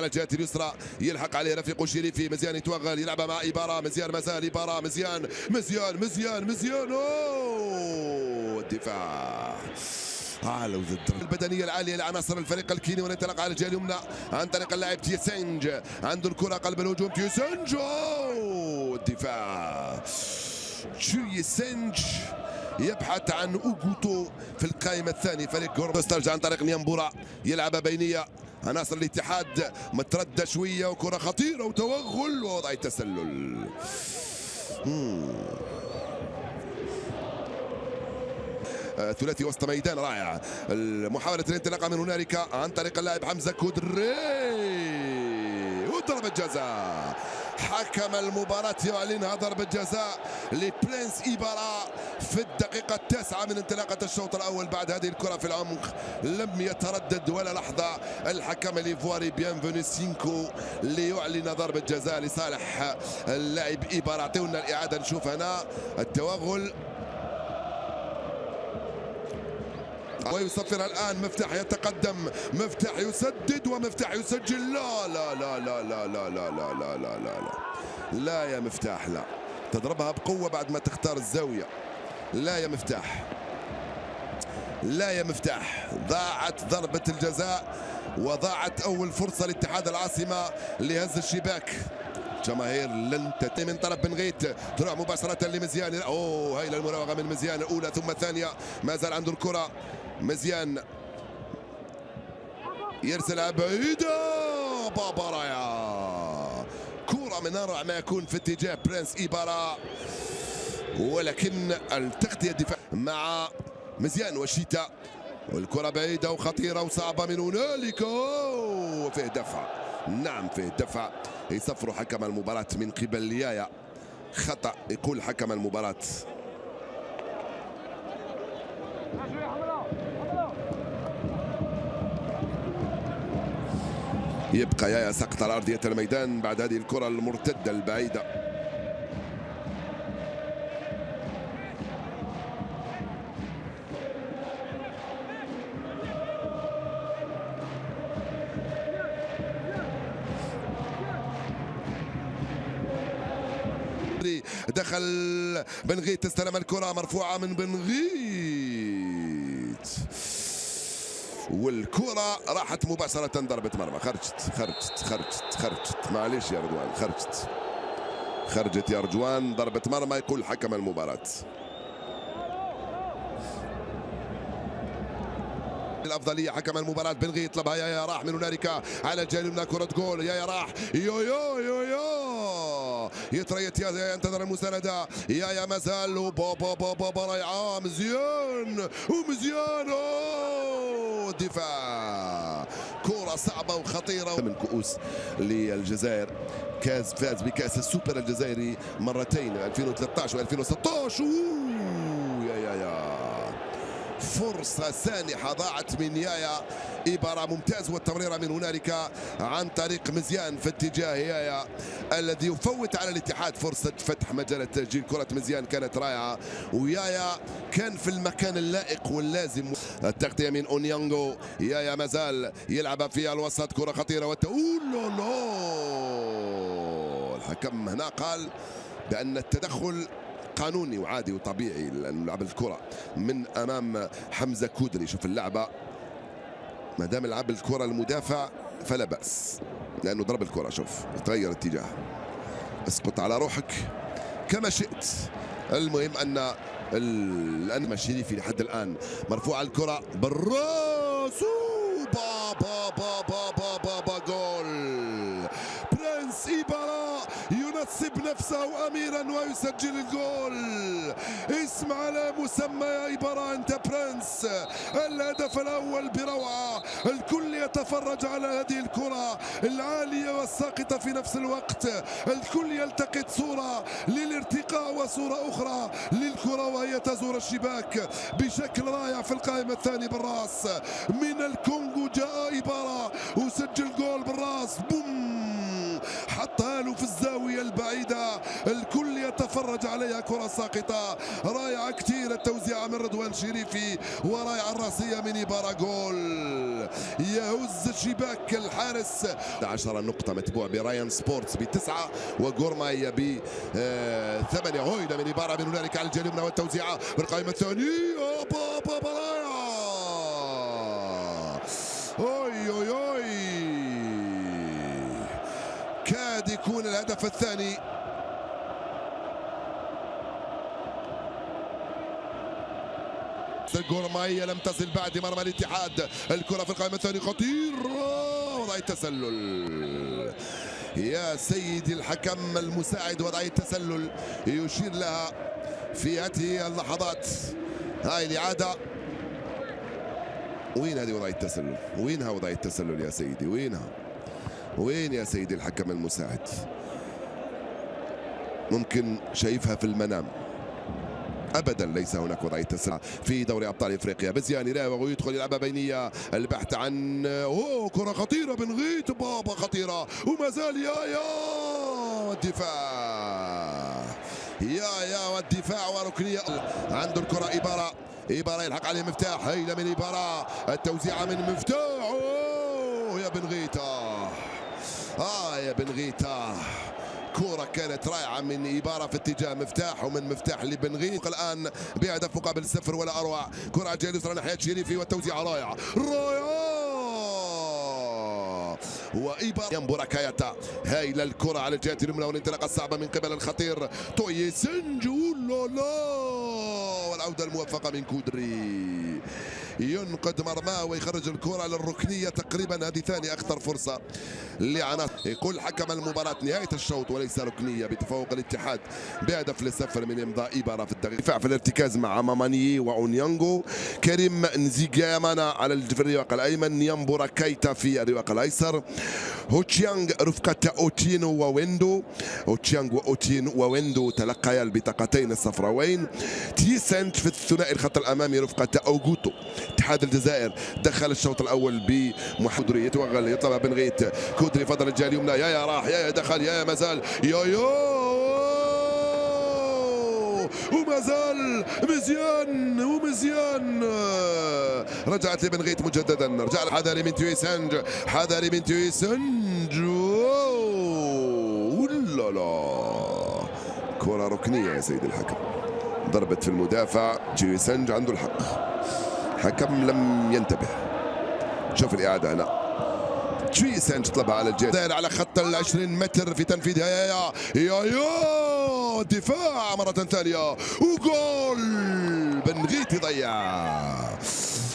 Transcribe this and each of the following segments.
على الجهه اليسرى. يلحق عليه رفيق شريفي مزيان يتوغل. يلعبها مع إبارة. مزيان مازال. إبارة مزيان. مزيان مزيان مزيان. أوه! الدفاع. على وزد البدنية العالية لعناصر الفريق الكيني وننطلق على الجهة اليمنى. عن طريق اللاعب تيسنج. عنده الكرة قلب الهجوم. تيسنج. الدفاع. تيسنج يبحث عن أوغوتو في القائمة الثانية. فريق كورة ترجع عن طريق نيامبورا. يلعبها بينية. عناصر الاتحاد متردة شوية وكرة خطيرة وتوغل ووضع التسلل. آه، ثلاثي وسط ميدان رائع. محاولة الانطلاقة من هنالك عن طريق اللاعب حمزة كودري. وضربة جزاء حكم المباراة يعلنها ضربة جزاء لبرنس إيبارا في الدقيقة التاسعة من انطلاقة الشوط الأول بعد هذه الكرة في العمق. لم يتردد ولا لحظة الحكم الإيفواري. بيانفوني سينكو ليعلن ضربة جزاء لصالح اللاعب إيبارا. أعطيونا الإعادة. نشوف هنا التوغل. ويصفر الآن مفتاح يتقدم مفتاح يسدد ومفتاح يسجل لا لا لا لا لا لا لا لا لا لا لا لا لا يا مفتاح لا تضربها بقوة بعد ما تختار الزاوية لا يا مفتاح لا يا مفتاح ضاعت ضربة الجزاء وضاعت أول فرصة لاتحاد العاصمة لهز الشباك جماهير لن تتم من طرف بن غيت تروح مباشرة لمزيان اوه هاي المراوغة من مزيان الأولى ثم الثانية ما زال عنده الكرة مزيان. يرسلها بعيدة. بابا رايا. كرة من أروع ما يكون في اتجاه برنس إيبارا. ولكن التغطية الدفاع مع مزيان وشيتا. والكرة بعيدة وخطيرة وصعبة من هنالك. وفيه دفع. نعم فيه دفع. يصفر حكم المباراة من قبل ليايا. خطأ يقول حكم المباراة. يبقى يايا سقط على أرضية الميدان بعد هذه الكرة المرتدة البعيدة. دخل بنغيت استلم الكرة مرفوعة من بنغيت والكرة راحت مباشرة ضربة مرمى. خرجت خرجت خرجت خرجت. معليش يا رضوان خرجت. خرجت يا رجوان ضربة مرمى يقول حكم المباراة. الأفضلية حكم المباراة. بنغي يطلبها يا يا راح من هنالك. على اليمنى كرة جول. يا يا راح. يو يو يو يو. يتريت يا يا ينتظر المساندة. يا يا مازال. بابا بابا رائعه مزيان. ومزيان. أوه، دفاع كرة صعبة وخطيرة. من كؤوس للجزائر. كاس فاز بكأس السوبر الجزائري مرتين 2013 و2016 يا يا يا. فرصة سانحة ضاعت من يايا. إبارة ممتاز والتمريرة من هنالك عن طريق مزيان في اتجاه يايا الذي يفوت على الاتحاد فرصة فتح مجال التسجيل. كرة مزيان كانت رائعة ويايا كان في المكان اللائق واللازم. التغطية من أونيانغو يايا مازال يلعب في الوسط. كرة خطيرة وتقول الحكم هنا قال بأن التدخل قانوني وعادي وطبيعي. لعب الكرة من أمام حمزة كودري. شوف اللعبة. ما دام لعب الكرة المدافع فلا بأس لأنه ضرب الكرة شوف تغير اتجاه. اسقط على روحك كما شئت. المهم أن الآن الشريفي لحد الآن. مرفوع الكرة بالرأس. نفسه اميرا ويسجل الجول. اسم على مسمى ايبارا انت prince الهدف الأول بروعة. الكل يتفرج على هذه الكرة العالية والساقطة في نفس الوقت. الكل يلتقط صورة للارتقاء وصورة أخرى للكرة وهي تزور الشباك بشكل رائع في القائمه الثانية بالراس. من الكونغو جاء ايبارا وسجل جول بالراس. البعيدة الكل يتفرج عليها كرة ساقطة. رائعة كثير التوزيع من رضوان شريفي ورائعة الرأسية من إبارة جول. يهز شباك الحارس. 10 نقطة متبوع برايان سبورتس بتسعة وغورماهيا ب آه، ثمانية. هويدا من إبارة من هنالك على الجانب والتوزيعة بالقائمة الثانية. بابا برايا أوي أوي أوي. كاد يكون الهدف الثاني. الجورماية لم تصل بعد مرمى الاتحاد. الكرة في القائمة الثانية خطيرة وضع التسلل. يا سيدي الحكم المساعد وضع التسلل. يشير لها في هذه اللحظات. هاي الإعادة. وين هذه وضع التسلل؟ وينها وضع التسلل يا سيدي؟ وينها؟ وين يا سيدي الحكم المساعد؟ ممكن شايفها في المنام. ابدا ليس هناك وضعية تسرع في دوري أبطال إفريقيا. بزيان يراوغ ويدخل يلعبها بينية. البحث عن اوه كرة خطيرة بن غيت بابا خطيرة. وما زال يا يا والدفاع. يا يا والدفاع وركنية. عنده الكرة إبارة. إبارة يلحق عليه مفتاح. هيلة من إبارة. التوزيعة من مفتاح. أوه يا بن غيتا آه يا بن غيتا كورة كانت رائعة من إبارة في اتجاه مفتاح ومن مفتاح لبنغيت الآن بهدف مقابل صفر ولا أروع. كرة اليسرى ناحية شريفي والتوزيع رائعة رائعة وإبارة ينبو ركايتا هايلة الكرة على الجهة اليمنى والانطلاقة الصعبة من قبل الخطير. توي سنجو لا والعودة الموفقة من كودري. ينقد مرماه ويخرج الكرة للركنية تقريبا. هذه ثاني أخطر فرصة لعناصر. يقول حكم المباراة نهاية الشوط وليس ركنية بتفوق الاتحاد بهدف لصفر من إمضاء إبارة في الدفاع في الارتكاز مع ماماني وأونيانغو. كريم نزيجامانا على الرواق الأيمن. نيامبورا كايتا في الرواق الأيسر. هوتشيانغ رفقة أوتينو وويندو. هوتشيانغ وأوتينو وويندو تلقيا البطاقتين الصفراوين. تيسنت في الثنائي الخط الأمامي رفقة أوغوتو. اتحاد الجزائر دخل الشوط الأول بمحمد يتوغل يطلبها بن غيت. كودري فضل الجهه اليمنى يا يا راح. يا يا دخل. يا يا مازال. يا يا وما زال مزيان. ومزيان. رجعت لبن غيت مجددا. رجع حذري من تويسنج حذري من تويسنج ولا لا كرة ركنية يا سيدي الحكم. ضربت في المدافع. جويسنج عنده الحق. حكم لم ينتبه؟ شوف الإعادة هنا. تشويسنج طلبها على الجهة على خط ال 20 متر في تنفيذها يا يا يا دفاع مرة ثانية. وجول! بنغيت يضيع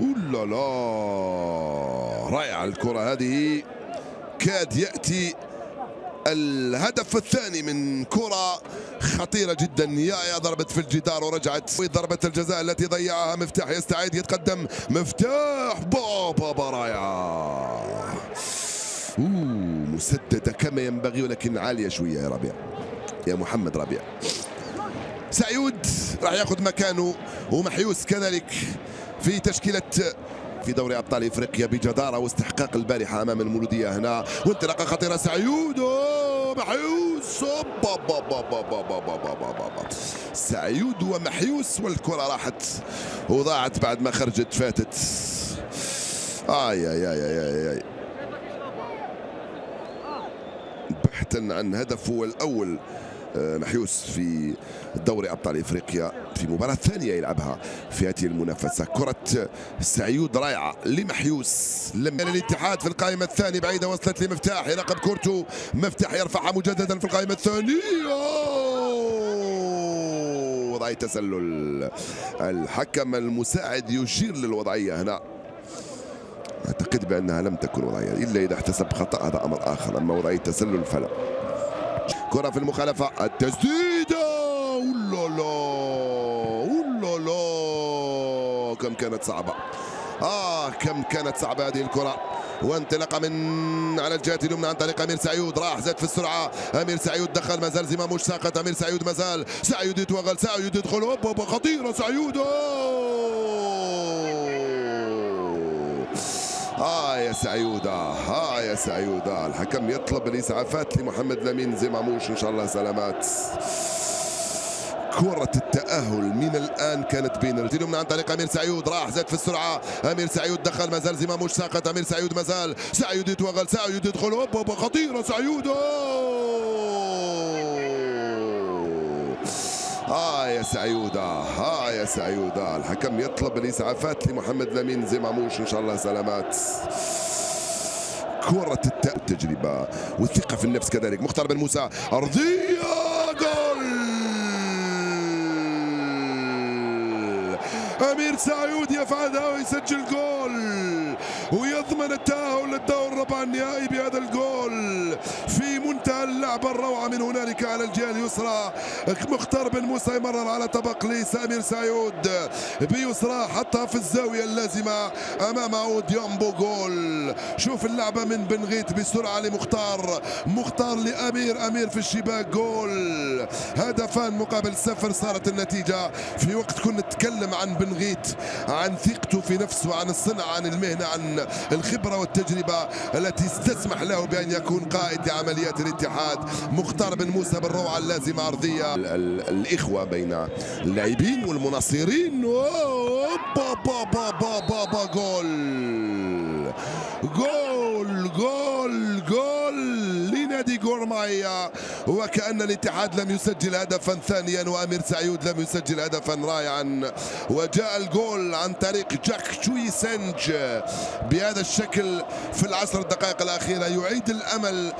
اولا لا رائعة الكرة هذه. كاد يأتي الهدف الثاني من كرة خطيرة جدا. يا يا ضربت في الجدار ورجعت. ضربة الجزاء التي ضيعها مفتاح يستعيد يتقدم مفتاح بابا برايا مسددة كما ينبغي ولكن عالية شوية يا ربيع. يا محمد ربيع. سعيود راح ياخذ مكانه ومحيوس كذلك في تشكيلة في دوري ابطال افريقيا بجداره واستحقاق البارحه امام المولوديه هنا وانطلاقه خطيره سعيود محيوس سعيود ومحيوس والكره راحت وضاعت بعد ما خرجت فاتت اي اي اي اي, آي. بحثا عن هدفه الأول آه، محيوس في دوري ابطال افريقيا في مباراة ثانية يلعبها في هذه المنافسة. كرة سعيود رائعة لمحيوس. لم الاتحاد في القائمة الثانية بعيدة وصلت لمفتاح يراقب كورتو. مفتاح يرفعها مجددا في القائمة الثانية. وضعية تسلل. الحكم المساعد يشير للوضعية هنا. أعتقد بأنها لم تكن وضعية إلا إذا احتسب خطأ هذا أمر آخر. أما وضعية تسلل فلا. كرة في المخالفة. التسديدة كم كانت صعبة. آه كم كانت صعبة هذه الكرة. وانطلاقة من على الجهة اليمنى عن طريق أمير سعيود راح زاد في السرعة. أمير سعيود دخل مازال زمام مش ساقط. أمير سعيود مازال. سعيود يتوغل. سعيود يدخل. هوب خطيره سعيود آه. يا سعيودة آه يا سعيودة الحكم يطلب الإسعافات لمحمد لمين. زماموش إن شاء الله سلامات. كرة التأهل من الآن كانت بين الجيل من عن طريق أمير سعيود راح زاد في السرعة. أمير سعيود دخل مازال زماموش ساقط أمير سعيود مازال سعيود يتوغل. سعيود يدخل. هوب هوب خطيرة سعيود آه يا سعيودة آه يا سعيودة الحكم يطلب الإسعافات لمحمد لمين زماموش إن شاء الله سلامات. كرة التجربة والثقة في النفس كذلك. مختار بن موسى. أرضية جول أمير سعيود يفعلها ويسجل جول ويضمن التأهل للدور الربع النهائي بهذا الجول. في منتهى اللعبة الروعة من هنالك على الجهة اليسرى. مختار بن موسى يمرر على طبق لسامير سعيود. بيسرى حطها في الزاوية اللازمة أمامه ديامبو جول. شوف اللعبة من بنغيت بسرعة لمختار. مختار لأمير أمير في الشباك جول. هدفان مقابل صفر صارت النتيجة. في وقت كنا نتكلم عن بنغيت عن ثقته في نفسه عن الصنعة عن المهنة عن الخبرة والتجربة التي تسمح له بأن يكون قائد لعمليات الاتحاد مختار بن موسى بالروعة اللازمة أرضية. الإخوة بين اللاعبين والمناصرين. با با با با با با جول. جول. جورمايا وكأن الاتحاد لم يسجل هدفا ثانيا وأمير سعيود لم يسجل هدفا رائعا. وجاء الجول عن طريق جاك شوي سنج بهذا الشكل في العشر دقائق الأخيرة يعيد الأمل